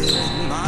my